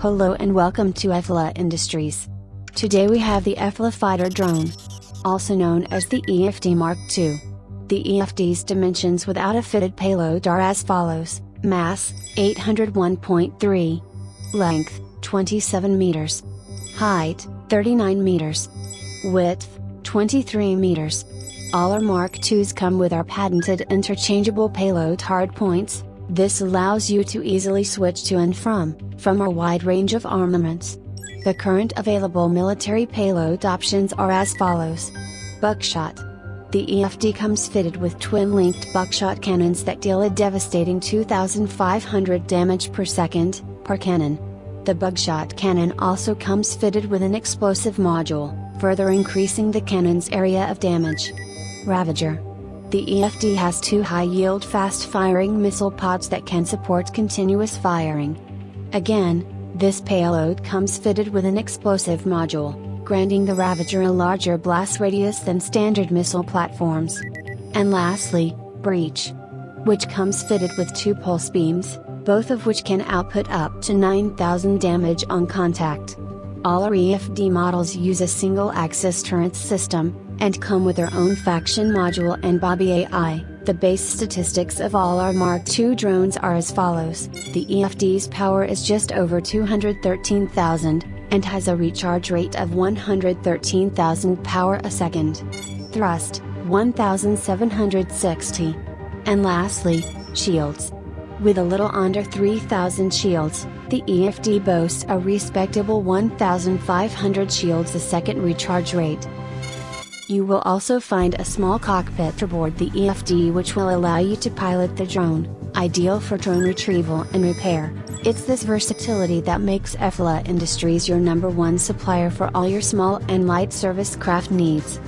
Hello and welcome to EFLA Industries. Today we have the EFLA Fighter drone, also known as the EFD Mark II. The EFD's dimensions without a fitted payload are as follows mass 801.3, length 27 meters, height 39 meters, width 23 meters. All our Mark IIs come with our patented interchangeable payload hardpoints, this allows you to easily switch to and from, from a wide range of armaments. The current available military payload options are as follows. Buckshot. The EFD comes fitted with twin-linked buckshot cannons that deal a devastating 2500 damage per second, per cannon. The buckshot cannon also comes fitted with an explosive module, further increasing the cannon's area of damage. Ravager. The EFD has two high-yield fast-firing missile pods that can support continuous firing. Again, this payload comes fitted with an explosive module, granting the Ravager a larger blast radius than standard missile platforms. And lastly, Breach. Which comes fitted with two pulse beams, both of which can output up to 9000 damage on contact. All our EFD models use a single axis turret system, and come with their own faction module and Bobby AI. The base statistics of all our Mark II drones are as follows the EFD's power is just over 213,000, and has a recharge rate of 113,000 power a second. Thrust 1760. And lastly, shields. With a little under 3000 shields, the EFD boasts a respectable 1500 shields a second recharge rate. You will also find a small cockpit aboard the EFD which will allow you to pilot the drone, ideal for drone retrieval and repair. It's this versatility that makes EFLA Industries your number one supplier for all your small and light service craft needs.